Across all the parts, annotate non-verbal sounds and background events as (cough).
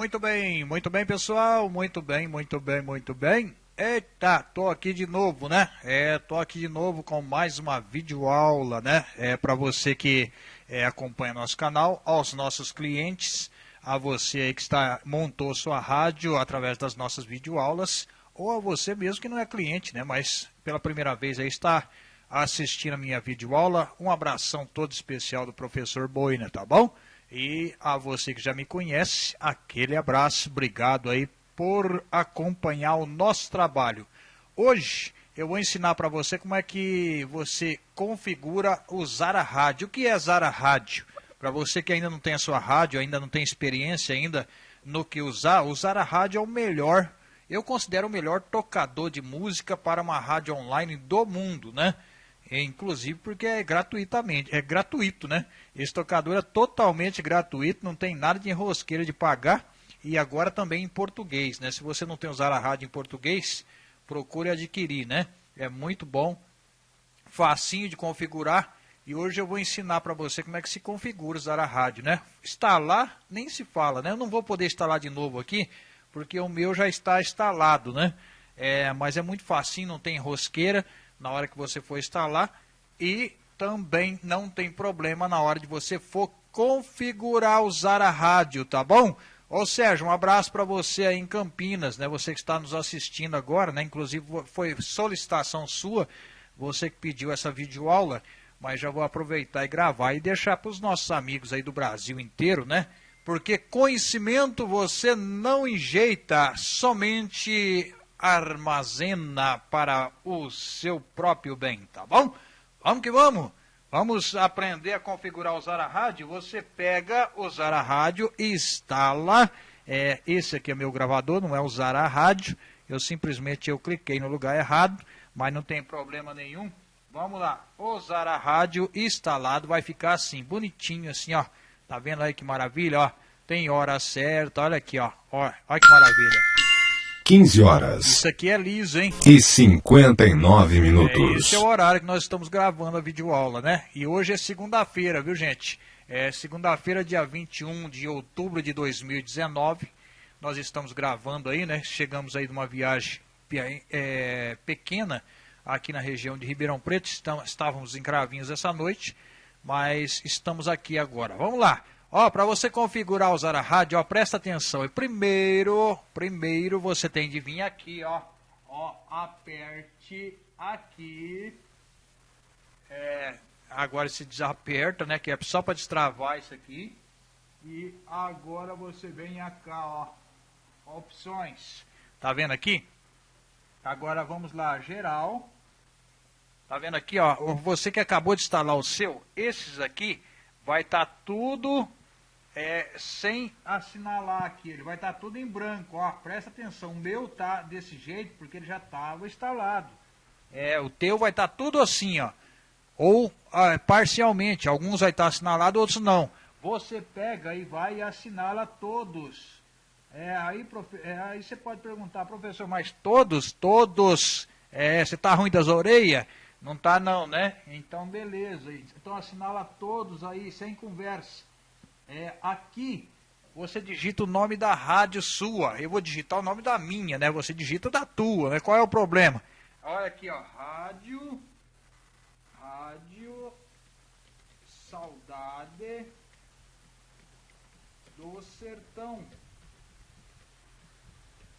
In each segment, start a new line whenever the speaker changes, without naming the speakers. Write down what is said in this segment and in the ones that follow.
Muito bem, muito bem, pessoal. Muito bem, muito bem, muito bem. Eita, tô aqui de novo, né? É, tô aqui de novo com mais uma videoaula, né? É para você que é, acompanha nosso canal, aos nossos clientes, a você aí que está montou sua rádio através das nossas videoaulas, ou a você mesmo que não é cliente, né? Mas pela primeira vez aí está assistindo a minha videoaula. Um abração todo especial do professor Boina, tá bom? E a você que já me conhece, aquele abraço, obrigado aí por acompanhar o nosso trabalho. Hoje eu vou ensinar para você como é que você configura o Zara Rádio. O que é Zara Rádio? Para você que ainda não tem a sua rádio, ainda não tem experiência ainda no que usar, o Zara Rádio é o melhor, eu considero o melhor tocador de música para uma rádio online do mundo, né? Inclusive porque é gratuitamente, é gratuito, né? Esse tocador é totalmente gratuito, não tem nada de enrosqueira de pagar e agora também em português, né? Se você não tem usar a rádio em português, procure adquirir, né? É muito bom, facinho de configurar e hoje eu vou ensinar para você como é que se configura usar a rádio, né? Instalar nem se fala, né? Eu não vou poder instalar de novo aqui porque o meu já está instalado, né? É, mas é muito facinho, não tem rosqueira na hora que você for instalar e também não tem problema na hora de você for configurar usar a rádio, tá bom? Ô Sérgio, um abraço para você aí em Campinas, né? Você que está nos assistindo agora, né? Inclusive foi solicitação sua, você que pediu essa videoaula, mas já vou aproveitar e gravar e deixar para os nossos amigos aí do Brasil inteiro, né? Porque conhecimento você não enjeita, somente armazena para o seu próprio bem, tá bom? Vamos que vamos! Vamos aprender a configurar o Zara Rádio. Você pega o Zara Rádio e instala. É, esse aqui é meu gravador, não é o Zara Rádio. Eu simplesmente eu cliquei no lugar errado, mas não tem problema nenhum. Vamos lá, o Zara Rádio instalado vai ficar assim, bonitinho assim, ó. Tá vendo aí que maravilha, ó? Tem hora certa, olha aqui, ó. Ó, olha que maravilha.
15 horas.
Isso aqui é liso, hein?
E 59 minutos.
É, esse é o horário que nós estamos gravando a videoaula, né? E hoje é segunda-feira, viu, gente? É segunda-feira, dia 21 de outubro de 2019. Nós estamos gravando aí, né? Chegamos aí de uma viagem é, pequena aqui na região de Ribeirão Preto. Estávamos em Cravinhos essa noite, mas estamos aqui agora. Vamos lá. Ó, para você configurar usar a rádio, ó, presta atenção. E primeiro, primeiro você tem de vir aqui, ó. Ó, aperte aqui. É, agora se desaperta, né, que é só para destravar isso aqui. E agora você vem cá, ó. Opções. Tá vendo aqui? Agora vamos lá, geral. Tá vendo aqui, ó? Você que acabou de instalar o seu, esses aqui vai estar tá tudo é, sem assinalar aqui, ele vai estar tá tudo em branco, ó, presta atenção, o meu tá desse jeito porque ele já estava instalado. É, o teu vai estar tá tudo assim, ó, ou ah, parcialmente, alguns vai estar tá assinalado, outros não. Você pega e vai e assinala todos. É, aí, profe, é, aí você pode perguntar, professor, mas todos, todos, é, você está ruim das orelhas? Não está não, né? Então beleza, então assinala todos aí, sem conversa. É, aqui você digita o nome da rádio sua. Eu vou digitar o nome da minha, né? Você digita da tua, né? Qual é o problema? Olha aqui, ó. Rádio. Rádio. Saudade do Sertão.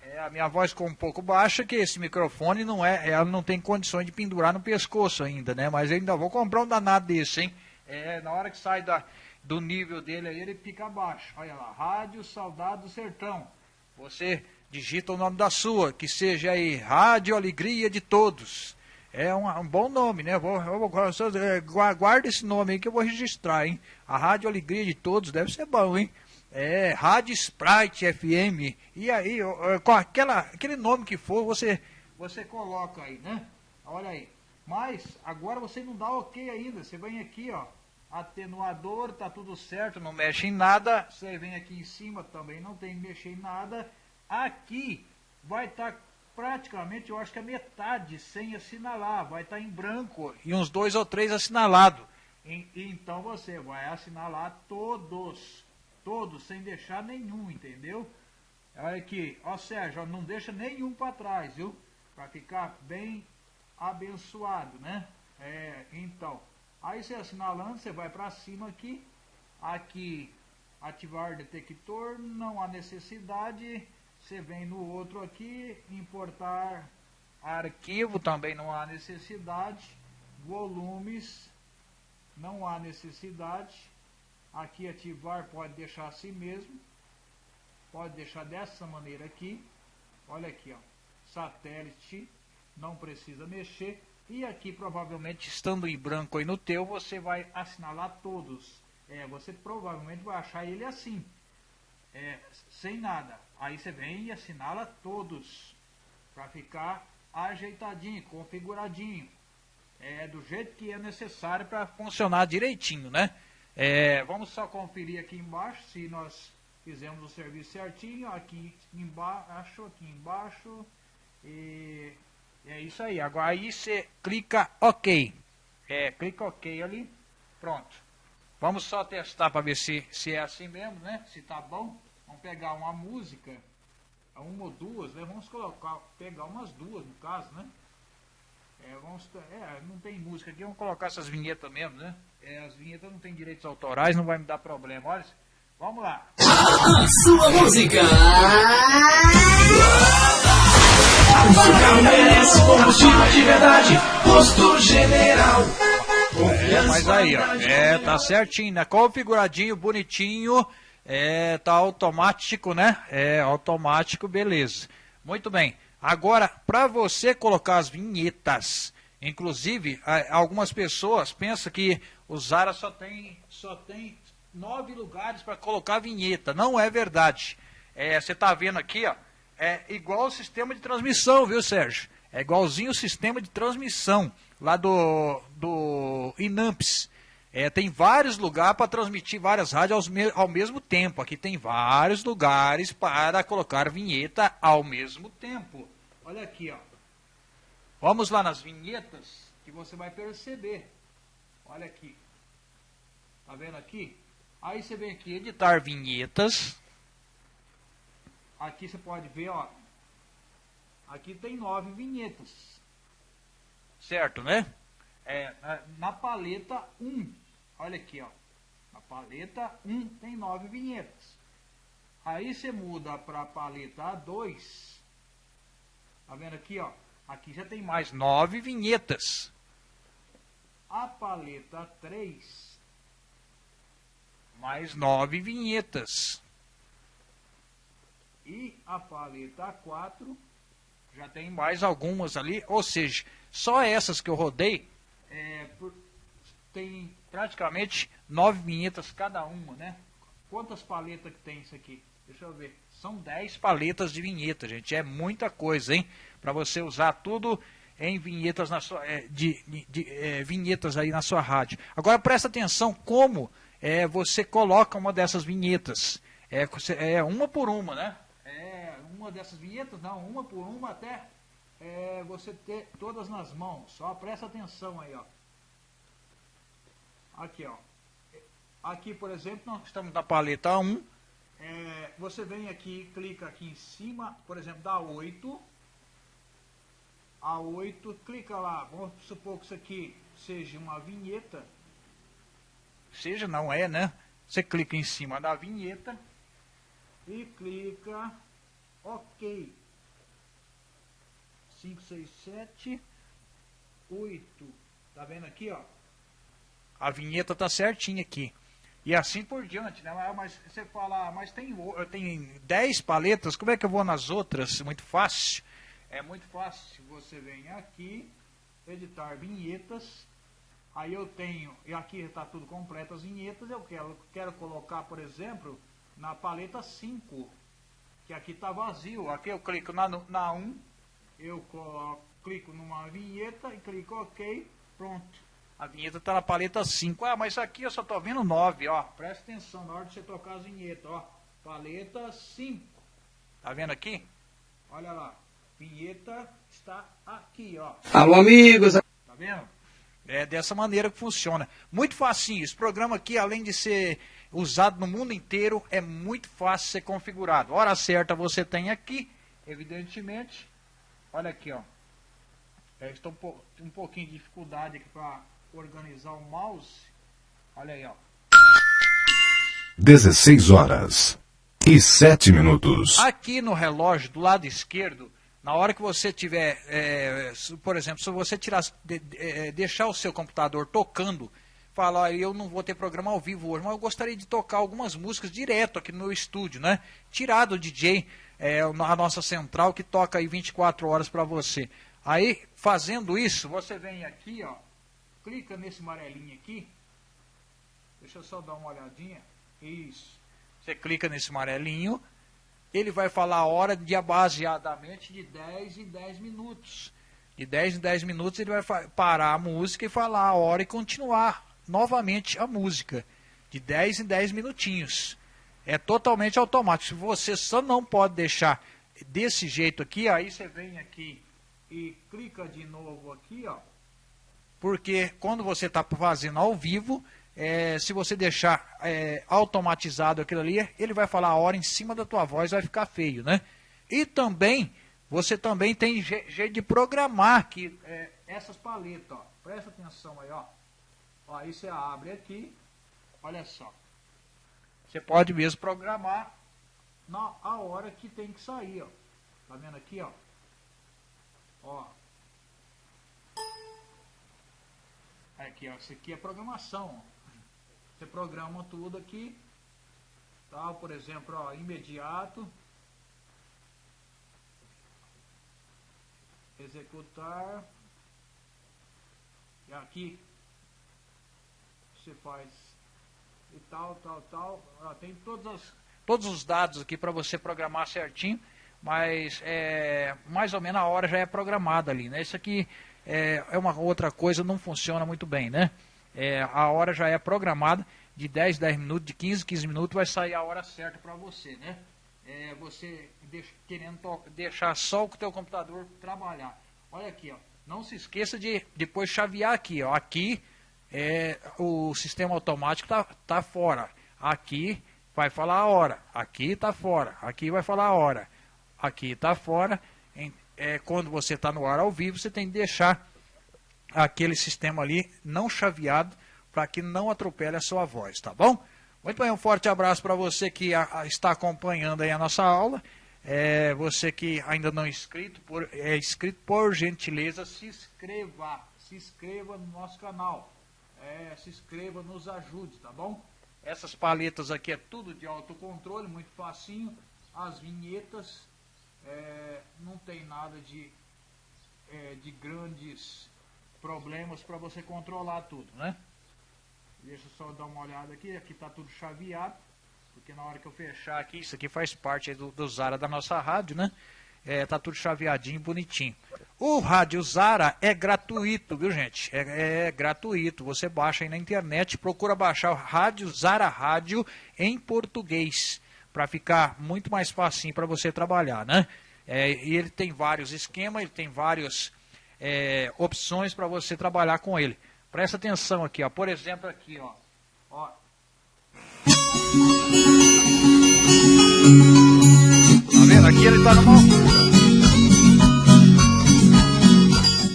É, a minha voz ficou um pouco baixa, que esse microfone não é, ela não tem condições de pendurar no pescoço ainda, né? Mas eu ainda vou comprar um danado desse, hein? É, na hora que sai da, do nível dele aí, ele fica abaixo. Olha lá, Rádio Saudade do Sertão. Você digita o nome da sua, que seja aí Rádio Alegria de Todos. É um, um bom nome, né? Vou, vou, guarda esse nome aí que eu vou registrar, hein? A Rádio Alegria de Todos deve ser bom, hein? É, Rádio Sprite FM. E aí, com aquela, aquele nome que for, você, você coloca aí, né? Olha aí. Mas agora você não dá ok ainda. Você vem aqui, ó atenuador, tá tudo certo, não mexe em nada. Você vem aqui em cima, também não tem que mexer em nada. Aqui vai estar tá praticamente, eu acho que a metade sem assinalar, vai estar tá em branco e uns dois ou três assinalados. Então você vai assinalar todos, todos, sem deixar nenhum, entendeu? Olha aqui, ó Sérgio, não deixa nenhum para trás, viu? Para ficar bem abençoado, né? É, então, aí você assinalando, você vai para cima aqui, aqui ativar detector, não há necessidade, você vem no outro aqui, importar arquivo, também não há necessidade, volumes, não há necessidade, aqui ativar pode deixar assim mesmo, pode deixar dessa maneira aqui, olha aqui ó, satélite, não precisa mexer, e aqui provavelmente estando em branco aí no teu, você vai assinalar todos, é, você provavelmente vai achar ele assim, é, sem nada, aí você vem e assinala todos, para ficar ajeitadinho, configuradinho, é, do jeito que é necessário para funcionar direitinho, né? É, vamos só conferir aqui embaixo se nós fizemos o serviço certinho, aqui embaixo, aqui embaixo, e é isso aí. Agora aí você clica OK. É, clica OK ali, pronto. Vamos só testar para ver se, se é assim mesmo, né? Se tá bom. Vamos pegar uma música, uma ou duas, né? Vamos colocar, pegar umas duas no caso, né? É, vamos, é, não tem música aqui, vamos colocar essas vinhetas mesmo, né? É, as vinhetas não tem direitos autorais, não vai me dar problema. Olha, vamos lá. (coughs)
Sua música. Merece combustível de verdade. Posto General.
É, mas aí, ó, é, tá certinho, né? Configuradinho, bonitinho, é, tá automático, né? É, automático, beleza. Muito bem. Agora, para você colocar as vinhetas, inclusive, algumas pessoas pensam que o Zara só tem, só tem nove lugares para colocar vinheta. Não é verdade. É, você está vendo aqui, ó, é igual o sistema de transmissão, viu, Sérgio? É igualzinho o sistema de transmissão lá do, do Inamps. É, tem vários lugares para transmitir várias rádios me ao mesmo tempo. Aqui tem vários lugares para colocar vinheta ao mesmo tempo. Olha aqui, ó. Vamos lá nas vinhetas que você vai perceber. Olha aqui. Tá vendo aqui? Aí você vem aqui, editar vinhetas. Aqui você pode ver, ó. Aqui tem nove vinhetas. Certo, né? É, na paleta 1. Olha aqui, ó. Na paleta 1 tem nove vinhetas. Aí você muda para a paleta 2. Tá vendo aqui, ó? Aqui já tem mais nove vinhetas. A paleta 3, mais nove vinhetas. E a paleta 4, já tem mais algumas ali. Ou seja, só essas que eu rodei, é, por, tem praticamente nove vinhetas cada uma, né? Quantas paletas que tem isso aqui? Deixa eu ver. São 10 paletas de vinheta, gente. É muita coisa, hein? Para você usar tudo em vinhetas na sua, é, de, de é, vinhetas aí na sua rádio. Agora presta atenção como é, você coloca uma dessas vinhetas. É, é uma por uma, né? Dessas vinhetas, não, uma por uma até é, você ter todas nas mãos. Só presta atenção aí, ó. Aqui, ó. Aqui, por exemplo, nós estamos na paleta 1 é, você vem aqui, clica aqui em cima, por exemplo, da 8. A 8, clica lá, vamos supor que isso aqui seja uma vinheta. Seja, não é, né? Você clica em cima da vinheta e clica OK. 5, 6, 7, 8. Tá vendo aqui, ó? A vinheta tá certinha aqui. E assim por diante, né? Mas você fala, ah, mas tem, tem 10 paletas, como é que eu vou nas outras? Muito fácil. É muito fácil. Você vem aqui, editar vinhetas. Aí eu tenho, e aqui está tudo completo as vinhetas. Eu quero, quero colocar, por exemplo, na paleta 5, que aqui está vazio. Aqui eu clico na, na 1, eu coloco, clico numa vinheta e clico OK, pronto. A vinheta está na paleta 5. Ah, mas aqui eu só estou vendo 9, ó. Presta atenção na hora de você tocar as vinhetas, ó. Paleta 5. Tá vendo aqui? Olha lá. Vinheta está aqui, ó.
Alô, amigos.
Tá vendo? É dessa maneira que funciona. Muito facinho. Esse programa aqui, além de ser usado no mundo inteiro, é muito fácil ser configurado. Hora certa você tem aqui, evidentemente. Olha aqui, ó. É, estou um pouquinho de dificuldade aqui para organizar o mouse. Olha aí, ó.
16 horas e 7 minutos.
Aqui no relógio, do lado esquerdo, na hora que você tiver, é, por exemplo, se você tirar, de, de, é, deixar o seu computador tocando, falar, eu não vou ter programa ao vivo hoje, mas eu gostaria de tocar algumas músicas direto aqui no meu estúdio, né? Tirar do DJ, é, a nossa central que toca aí 24 horas para você. Aí, fazendo isso, você vem aqui, ó, clica nesse amarelinho aqui, deixa eu só dar uma olhadinha, isso. Você clica nesse amarelinho, ele vai falar a hora de baseadamente de 10 em 10 minutos. De 10 em 10 minutos ele vai parar a música e falar a hora e continuar novamente a música. De 10 em 10 minutinhos. É totalmente automático. Você só não pode deixar desse jeito aqui, aí você vem aqui e clica de novo aqui, ó. Porque quando você está fazendo ao vivo, é, se você deixar é, automatizado aquilo ali, ele vai falar a hora em cima da tua voz, vai ficar feio, né? E também, você também tem jeito de programar que é, essas paletas, ó. Presta atenção aí, ó. ó. Aí você abre aqui, olha só. Você pode mesmo programar na a hora que tem que sair, ó. Tá vendo aqui, ó? Ó. Aqui, ó. Isso aqui é programação. Você programa tudo aqui. Tal, por exemplo, ó, imediato. Executar. E aqui você faz e tal, tal, tal. Ó, tem todos os, todos os dados aqui para você programar certinho, mas é, mais ou menos a hora já é programada ali, né? Isso aqui é, é uma outra coisa, não funciona muito bem, né? É, a hora já é programada, de 10, 10 minutos, de 15, 15 minutos vai sair a hora certa para você, né? É, você deixa, querendo deixar só o teu computador trabalhar. Olha aqui, ó. Não se esqueça de depois chavear aqui, ó. Aqui é, o sistema automático tá, tá fora. Aqui vai falar a hora. Aqui tá fora. Aqui vai falar a hora. Aqui tá fora. Em, é, quando você está no ar ao vivo, você tem que deixar aquele sistema ali não chaveado para que não atropele a sua voz, tá bom? Muito bem, um forte abraço para você que a, a, está acompanhando aí a nossa aula. É, você que ainda não é inscrito, por, é inscrito, por gentileza, se inscreva, se inscreva no nosso canal. É, se inscreva, nos ajude, tá bom? Essas paletas aqui é tudo de autocontrole, muito facinho. As vinhetas, é, não tem nada de, é, de grandes problemas para você controlar tudo, né? Deixa eu só dar uma olhada aqui, aqui está tudo chaveado, porque na hora que eu fechar aqui, isso aqui faz parte do, do Zara da nossa rádio, né? É, tá tudo chaveadinho, bonitinho. O Rádio Zara é gratuito, viu gente? É, é, gratuito. Você baixa aí na internet, procura baixar o Rádio Zara Rádio em português, para ficar muito mais facinho para você trabalhar, né? É, e ele tem vários esquemas, ele tem vários é, opções para você trabalhar com ele. Presta atenção aqui, ó. Por exemplo, aqui, ó. ó. Tá vendo? Aqui ele está numa altura.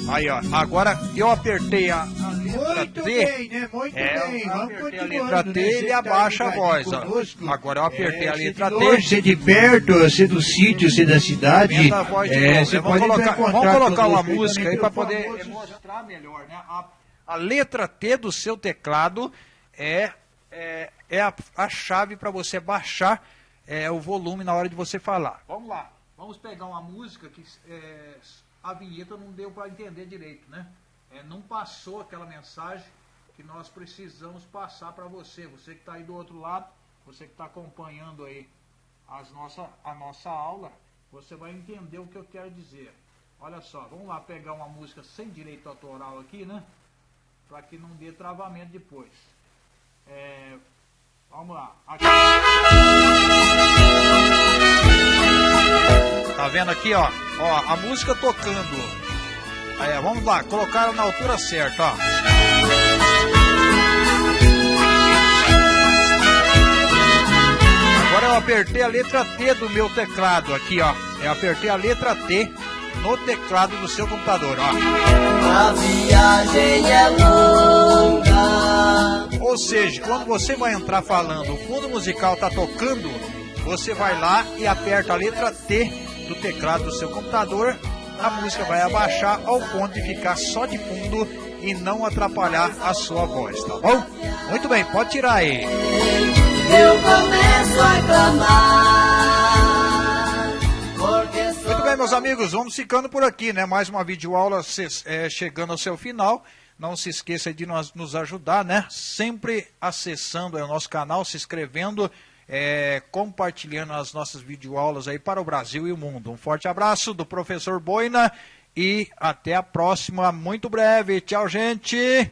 Aí, ó. Agora eu apertei a,
Muito
T.
bem, né? Muito
É,
bem. Vamos
apertei a letra
né?
T e ele abaixa a voz, ó. Agora eu apertei
É,
a letra
de longe,
T.
Se de perto, se do sítio, se da cidade.
A voz de
é, você
vamos
pode
colocar, vamos colocar uma música aí para poder mostrar melhor, né? A, a letra T do seu teclado é, é, é a, a chave para você baixar é, o volume na hora de você falar. Vamos lá. Vamos pegar uma música que é, a vinheta não deu para entender direito, né? É, não passou aquela mensagem que nós precisamos passar para você. Você que está aí do outro lado, você que está acompanhando aí as nossa, a nossa aula, você vai entender o que eu quero dizer. Olha só, vamos lá pegar uma música sem direito autoral aqui, né? Para que não dê travamento depois. É, vamos lá. Aqui. Tá vendo aqui, ó? Ó, a música tocando. Aí, vamos lá, colocaram na altura certa, ó. Agora eu apertei a letra T do meu teclado aqui, ó. Eu apertei a letra T no teclado do seu computador, ó.
A viagem é longa.
Ou seja, quando você vai entrar falando, o fundo musical tá tocando, você vai lá e aperta a letra T do teclado do seu computador a música vai abaixar ao ponto de ficar só de fundo e não atrapalhar a sua voz, tá bom? Muito bem, pode tirar aí.
Eu começo a clamar.
Muito bem, meus amigos, vamos ficando por aqui, né? Mais uma videoaula se- é, chegando ao seu final. Não se esqueça de nos, nos ajudar, né? Sempre acessando o nosso canal, se inscrevendo, é, compartilhando as nossas videoaulas aí para o Brasil e o mundo. Um forte abraço do professor Boina e até a próxima, muito breve. Tchau, gente!